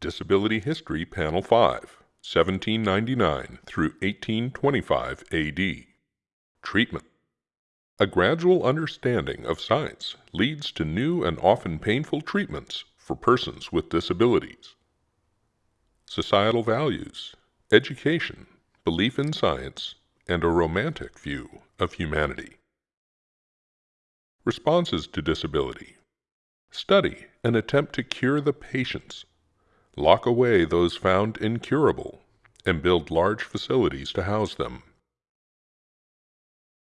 Disability History Panel 5, 1799 through 1825 AD. Treatment A gradual understanding of science leads to new and often painful treatments for persons with disabilities. Societal values, education, belief in science, and a romantic view of humanity. Responses to disability Study and attempt to cure the patients lock away those found incurable, and build large facilities to house them.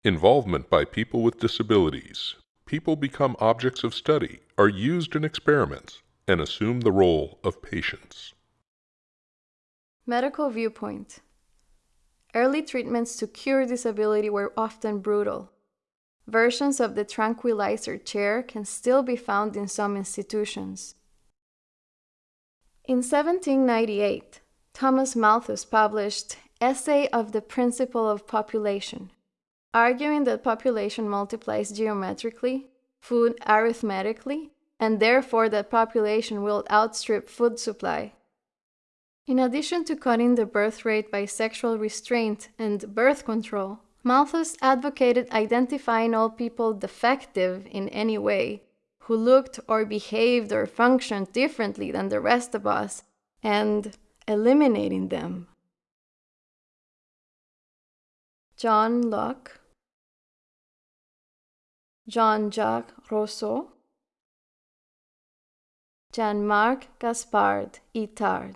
Involvement by people with disabilities. People become objects of study, are used in experiments, and assume the role of patients. Medical viewpoint. Early treatments to cure disability were often brutal. Versions of the tranquilizer chair can still be found in some institutions. In 1798, Thomas Malthus published Essay of the Principle of Population, arguing that population multiplies geometrically, food arithmetically, and therefore that population will outstrip food supply. In addition to cutting the birth rate by sexual restraint and birth control, Malthus advocated identifying all people defective in any way who looked or behaved or functioned differently than the rest of us and eliminating them. John Locke, Jean Jacques Rousseau, Jean Marc Gaspard Itard.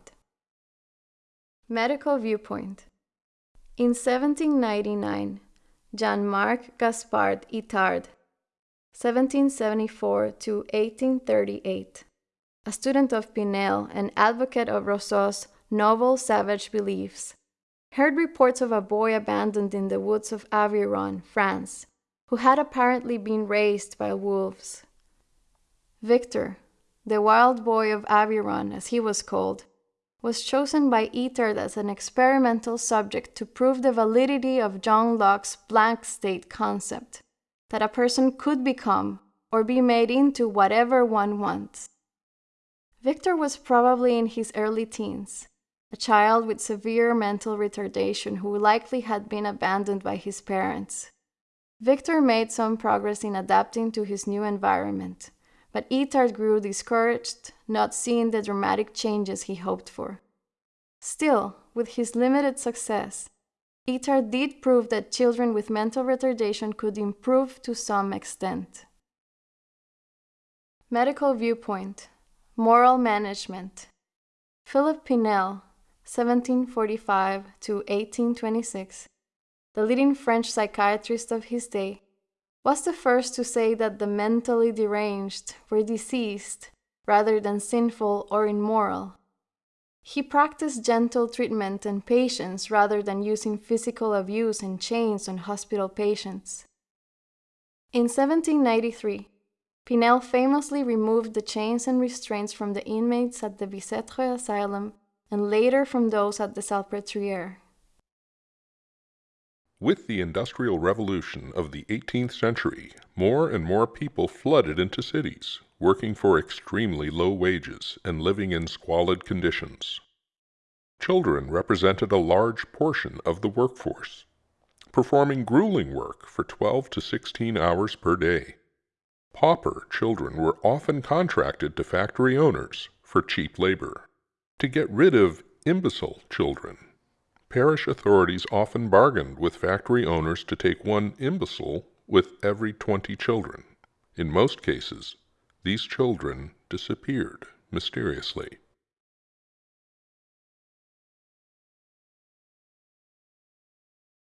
Medical Viewpoint In 1799, Jean Marc Gaspard Itard 1774 to 1838. A student of Pinel and advocate of Rousseau's noble savage beliefs, heard reports of a boy abandoned in the woods of Aveyron, France, who had apparently been raised by wolves. Victor, the wild boy of Aveyron, as he was called, was chosen by Itard as an experimental subject to prove the validity of John Locke's blank slate concept that a person could become or be made into whatever one wants. Victor was probably in his early teens, a child with severe mental retardation who likely had been abandoned by his parents. Victor made some progress in adapting to his new environment, but Itard grew discouraged, not seeing the dramatic changes he hoped for. Still, with his limited success, Itard did prove that children with mental retardation could improve to some extent. Medical viewpoint Moral management Philip Pinel, 1745 to 1826, the leading French psychiatrist of his day, was the first to say that the mentally deranged were diseased rather than sinful or immoral. He practiced gentle treatment and patience rather than using physical abuse and chains on hospital patients. In 1793, Pinel famously removed the chains and restraints from the inmates at the Bicêtre Asylum and later from those at the Salpêtrière. With the Industrial Revolution of the 18th century, more and more people flooded into cities, working for extremely low wages and living in squalid conditions. Children represented a large portion of the workforce, performing grueling work for 12 to 16 hours per day. Pauper children were often contracted to factory owners for cheap labor. To get rid of imbecile children, parish authorities often bargained with factory owners to take one imbecile with every 20 children. In most cases, these children disappeared mysteriously.